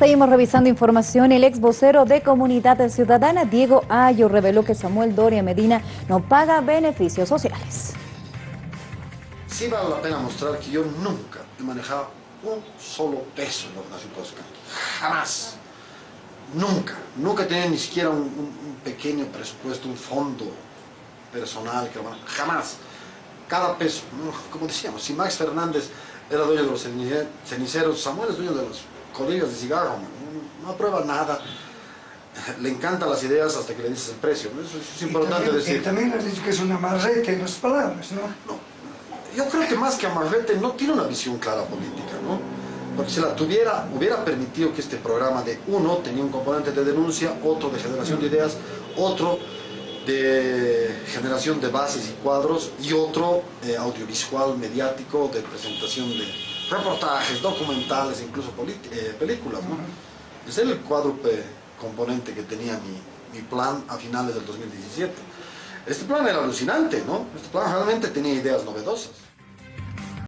Seguimos revisando información. El ex vocero de Comunidad Ciudadana, Diego Ayo, reveló que Samuel Doria Medina no paga beneficios sociales. Sí vale la pena mostrar que yo nunca he manejado un solo peso en la Fundación. Jamás. Nunca. Nunca he tenido ni siquiera un, un pequeño presupuesto, un fondo personal. Que, jamás. Cada peso. Como decíamos, si Max Fernández era dueño de los ceniceros, Samuel es dueño de los colillas de cigarro. No aprueba nada. Le encantan las ideas hasta que le dices el precio. Eso es importante también, decir. Y también has dicho que es una marrete en las palabras, ¿no? No, yo creo que más que Amarrete no tiene una visión clara política, ¿no? Porque si la tuviera, hubiera permitido que este programa de uno tenía un componente de denuncia, otro de generación de ideas, otro de generación de bases y cuadros y otro eh, audiovisual, mediático, de presentación de reportajes, documentales, incluso eh, películas, ¿no? Ese es el cuádruple componente que tenía mi, mi plan a finales del 2017. Este plan era alucinante, ¿no? Este plan realmente tenía ideas novedosas.